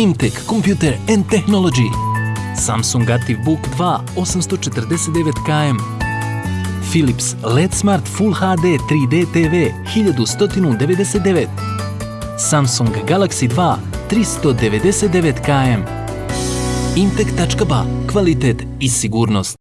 Imtech Computer and Technology, Samsung Active Book 2 849KM, Philips LED Smart Full HD 3D TV 1199, Samsung Galaxy 2 399KM, Imtech.ba, kvalitet i sigurnost.